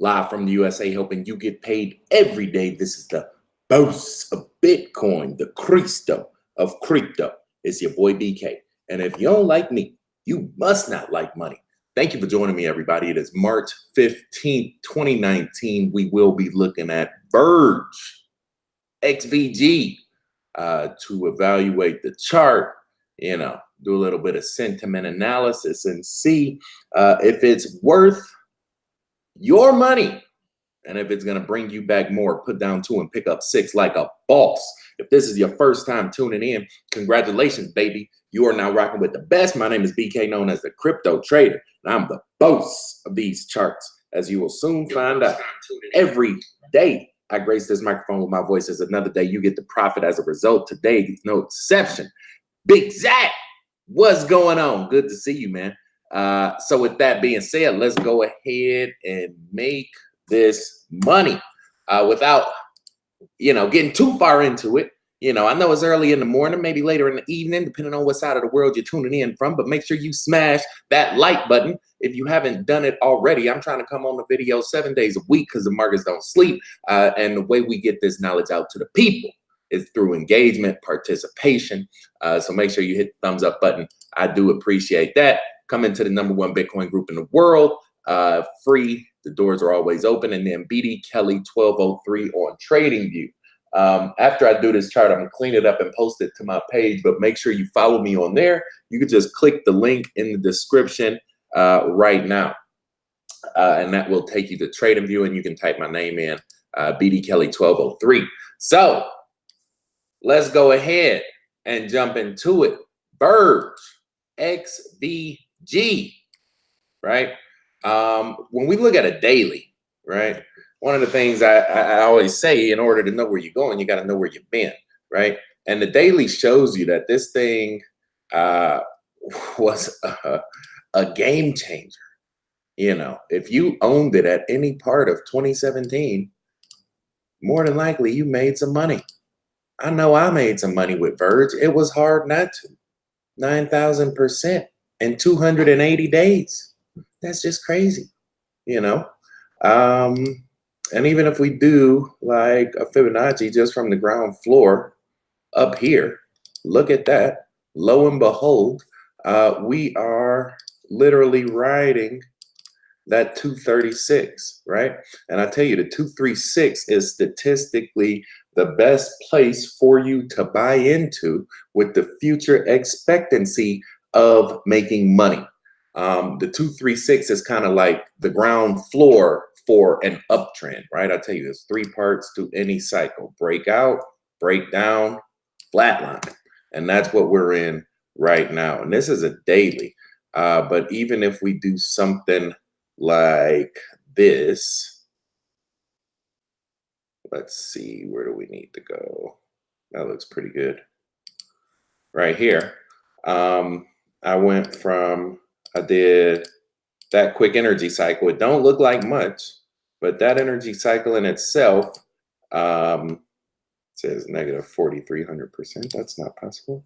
live from the USA, helping you get paid every day. This is the boss of Bitcoin, the Cristo of crypto. It's your boy BK. And if you don't like me, you must not like money. Thank you for joining me, everybody. It is March 15th, 2019. We will be looking at Verge XVG uh, to evaluate the chart, you know, do a little bit of sentiment analysis and see uh, if it's worth your money and if it's going to bring you back more. Put down two and pick up six like a boss. If this is your first time tuning in, congratulations, baby. You are now rocking with the best. My name is BK, known as the Crypto Trader, and I'm the boss of these charts, as you will soon find out. Every day I grace this microphone with my voice as another day you get the profit as a result. Today is no exception. Big Zach, what's going on? Good to see you, man. Uh, so with that being said, let's go ahead and make this money uh, without, you know, getting too far into it. You know, I know it's early in the morning, maybe later in the evening, depending on what side of the world you're tuning in from, but make sure you smash that like button if you haven't done it already. I'm trying to come on the video seven days a week because the markets don't sleep. Uh, and the way we get this knowledge out to the people is through engagement, participation. Uh, so make sure you hit the thumbs up button. I do appreciate that. Come into the number one Bitcoin group in the world, uh, free. The doors are always open. And then BD Kelly 1203 on TradingView. Um, after I do this chart, I'm gonna clean it up and post it to my page, but make sure you follow me on there. You can just click the link in the description uh, right now. Uh, and that will take you to TradingView and you can type my name in, uh, BD Kelly 1203. So let's go ahead and jump into it. Verge, XVG, right? Um, when we look at a daily, right? one of the things I, I always say, in order to know where you're going, you got to know where you've been, right? And the daily shows you that this thing uh, was a, a game changer. You know, if you owned it at any part of 2017, more than likely you made some money. I know I made some money with Verge. It was hard not to. 9,000% in 280 days. That's just crazy, you know? Um, and even if we do like a Fibonacci just from the ground floor up here, look at that. Lo and behold, uh, we are literally riding that 236, right? And I tell you, the 236 is statistically the best place for you to buy into with the future expectancy of making money. Um, the 236 is kind of like the ground floor for an uptrend, right? I tell you, there's three parts to any cycle, breakout, breakdown, flatline. And that's what we're in right now. And this is a daily. Uh, but even if we do something like this, let's see, where do we need to go? That looks pretty good. Right here. Um, I went from, I did that quick energy cycle. It don't look like much, but that energy cycle in itself um, says negative 4,300%. That's not possible.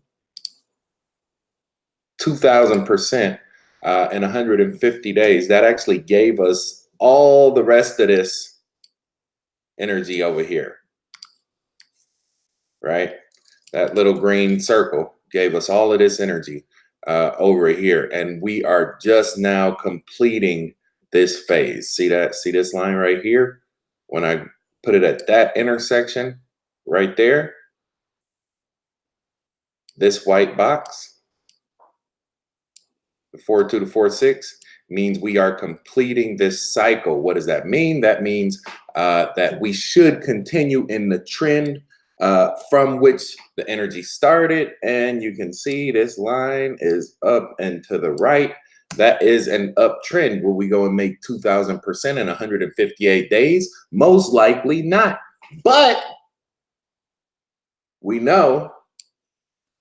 2,000% uh, in 150 days. That actually gave us all the rest of this energy over here, right? That little green circle gave us all of this energy uh, over here. And we are just now completing this phase. See that? See this line right here? When I put it at that intersection right there, this white box, the 4-2 to 4-6, means we are completing this cycle. What does that mean? That means uh, that we should continue in the trend uh, from which the energy started. And you can see this line is up and to the right. That is an uptrend. Will we go and make 2,000% in 158 days? Most likely not. But we know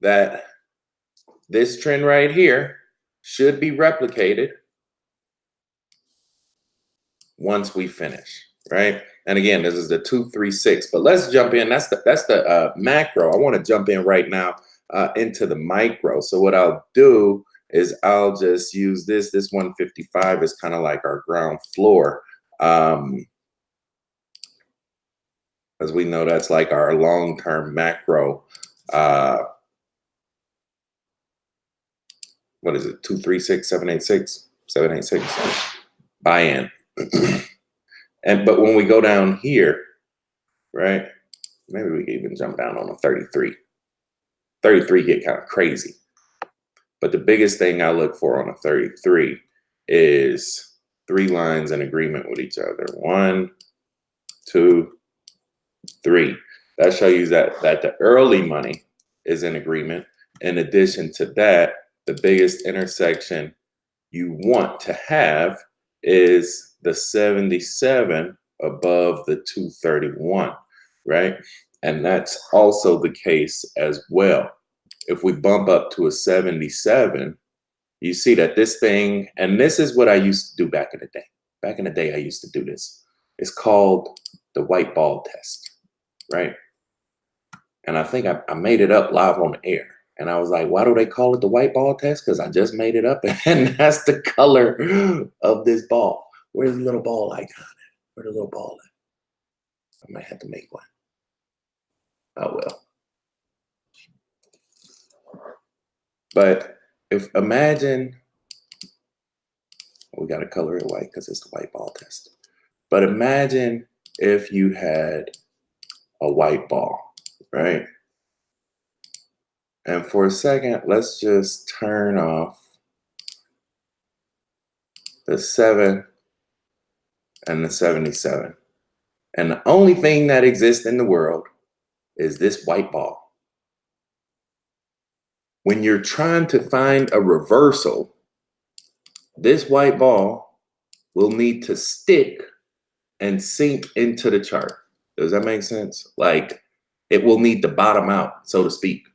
that this trend right here should be replicated once we finish, right? And again, this is the 236, but let's jump in. That's the, that's the uh, macro. I want to jump in right now uh, into the micro. So what I'll do is I'll just use this. This 155 is kind of like our ground floor. Um, as we know, that's like our long-term macro. Uh, what is it? Two three six seven eight six seven eight six buy-in. and but when we go down here, right? Maybe we can even jump down on a 33. 33 get kind of crazy. But the biggest thing I look for on a 33 is three lines in agreement with each other. One, two, three. That shows you that, that the early money is in agreement. In addition to that, the biggest intersection you want to have is the 77 above the 231, right? And that's also the case as well. If we bump up to a 77, you see that this thing, and this is what I used to do back in the day. Back in the day, I used to do this. It's called the white ball test, right? And I think I, I made it up live on the air. And I was like, why do they call it the white ball test? Because I just made it up and that's the color of this ball. Where's the little ball icon? Where's the little ball at? I might have to make one. Oh well. But if imagine, we got to color it white because it's the white ball test. But imagine if you had a white ball, right? And for a second, let's just turn off the 7 and the 77. And the only thing that exists in the world is this white ball. When you're trying to find a reversal, this white ball will need to stick and sink into the chart. Does that make sense? Like it will need to bottom out, so to speak.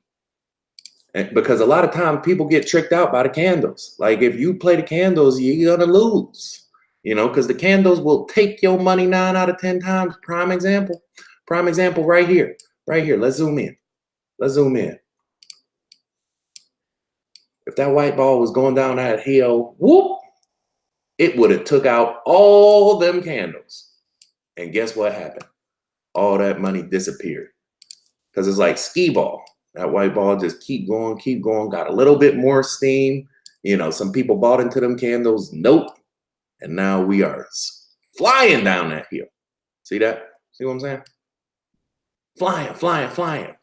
And because a lot of times people get tricked out by the candles. Like if you play the candles, you're gonna lose, you know, because the candles will take your money nine out of 10 times. Prime example, prime example right here. Right here, let's zoom in. Let's zoom in. If that white ball was going down that hill, whoop, it would have took out all them candles. And guess what happened? All that money disappeared. Because it's like skee ball. That white ball just keep going, keep going, got a little bit more steam. You know, some people bought into them candles. Nope. And now we are flying down that hill. See that? See what I'm saying? flying, flying, flying.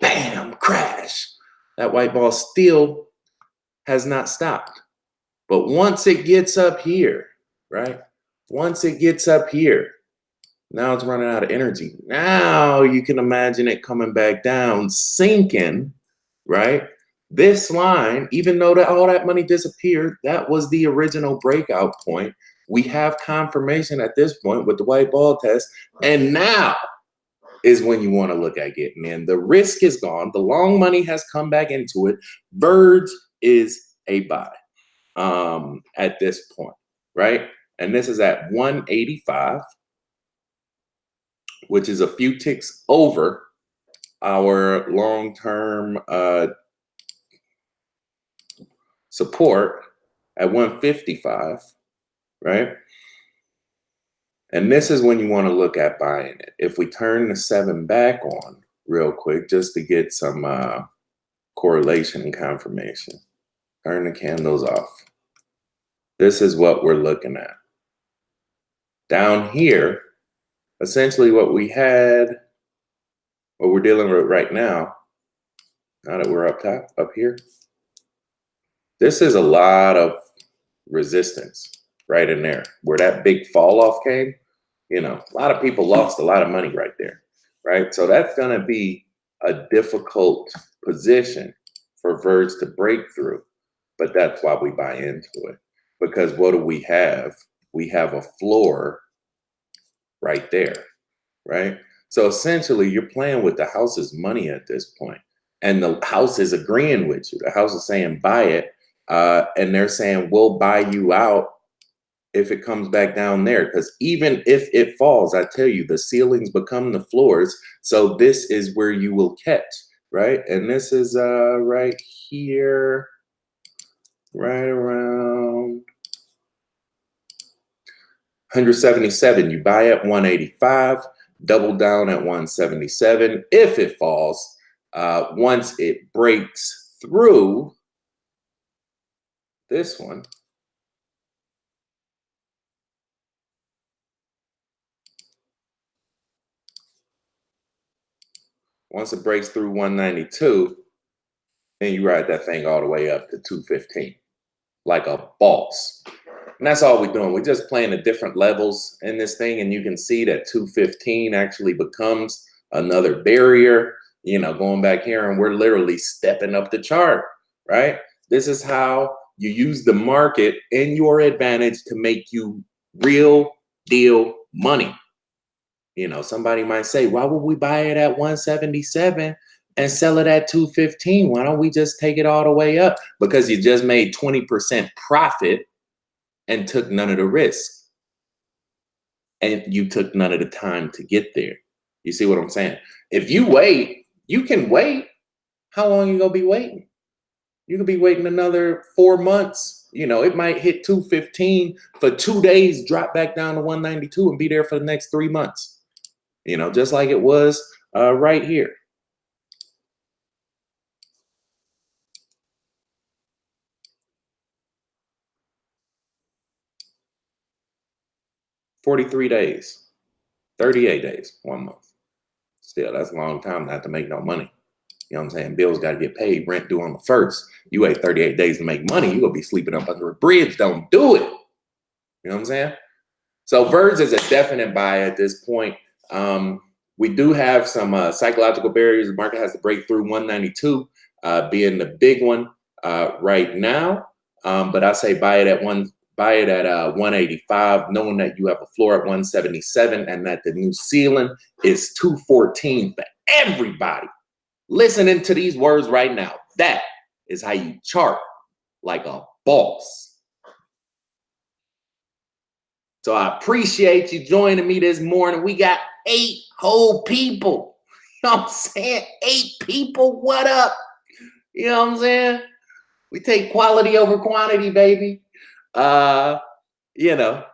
Bam, crash. That white ball still has not stopped. But once it gets up here, right? Once it gets up here, now it's running out of energy. Now you can imagine it coming back down, sinking, right? This line, even though that all that money disappeared, that was the original breakout point. We have confirmation at this point with the white ball test. And now is when you want to look at getting in. The risk is gone. The long money has come back into it. Verge is a buy um, at this point, right? And this is at 185, which is a few ticks over our long-term uh, support at 155, right? And this is when you want to look at buying it. If we turn the seven back on real quick, just to get some uh, correlation and confirmation, turn the candles off. This is what we're looking at. Down here, essentially what we had, what we're dealing with right now, now that we're up top, up here, this is a lot of resistance right in there where that big fall off came you know, a lot of people lost a lot of money right there, right? So that's going to be a difficult position for Verge to break through. But that's why we buy into it. Because what do we have? We have a floor right there, right? So essentially, you're playing with the house's money at this point, and the house is agreeing with you. The house is saying buy it, uh, and they're saying we'll buy you out if it comes back down there. Because even if it falls i tell you the ceilings become the floors. So this is where you will catch right? And this is uh right here right around 177, you buy at 185, double down at 177 if it falls. Uh, once it breaks through this one, once it breaks through 192, then you ride that thing all the way up to 215 like a boss. And that's all we're doing. We're just playing the different levels in this thing. And you can see that 215 actually becomes another barrier, you know, going back here and we're literally stepping up the chart, right? This is how you use the market in your advantage to make you real deal money. You know, somebody might say, why would we buy it at 177 and sell it at 215? Why don't we just take it all the way up? Because you just made 20% profit and took none of the risk. And you took none of the time to get there. You see what I'm saying? If you wait, you can wait. How long you gonna be waiting? You could be waiting another four months. You know, it might hit 215 for two days, drop back down to 192 and be there for the next three months. You know, just like it was uh, right here. 43 days, 38 days, one month. Still, that's a long time not to make no money. You know what I'm saying? Bills got to get paid, rent due on the first. You wait 38 days to make money, you're going to be sleeping up under a bridge. Don't do it. You know what I'm saying? So Verge is a definite buy at this point. Um, we do have some uh, psychological barriers. The market has to break through 192 uh, being the big one uh, right now. Um, but I say buy it at one buy it at uh, 185, knowing that you have a floor at 177 and that the new ceiling is 214 for everybody. Listening to these words right now, that is how you chart like a boss. So I appreciate you joining me this morning. We got eight whole people. You know what I'm saying? Eight people. What up? You know what I'm saying? We take quality over quantity, baby. Uh, you know,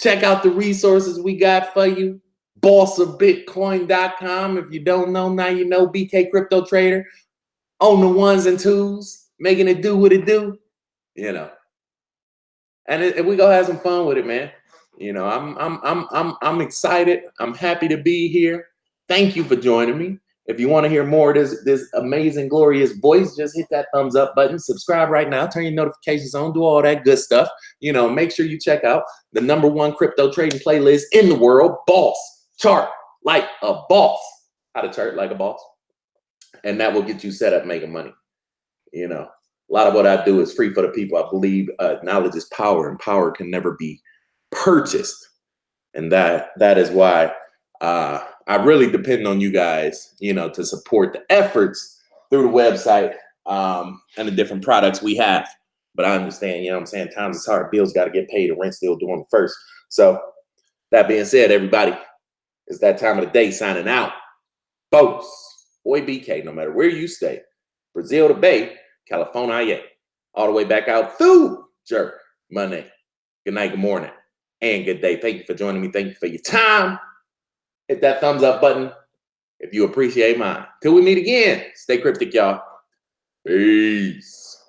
check out the resources we got for you. Bossofbitcoin.com. If you don't know, now you know BK Crypto Trader on the ones and twos, making it do what it do, you know. And, it, and we go have some fun with it, man. You know, I'm I'm I'm I'm I'm excited. I'm happy to be here. Thank you for joining me. If you want to hear more of this, this amazing, glorious voice, just hit that thumbs up button, subscribe right now, turn your notifications on, do all that good stuff. You know, make sure you check out the number one crypto trading playlist in the world, Boss Chart Like a Boss. How to chart like a boss. And that will get you set up making money. You know, a lot of what I do is free for the people. I believe uh, knowledge is power and power can never be purchased. And that that is why uh, I really depend on you guys, you know, to support the efforts through the website um, and the different products we have. But I understand, you know I'm saying? Times is hard. Bills got to get paid and rent still doing first. So that being said, everybody, it's that time of the day signing out. Folks, boy BK, no matter where you stay, Brazil to Bay, California, all the way back out through Jerk, Monday. Good night, good morning, and good day. Thank you for joining me. Thank you for your time hit that thumbs up button if you appreciate mine. Till we meet again, stay cryptic, y'all. Peace.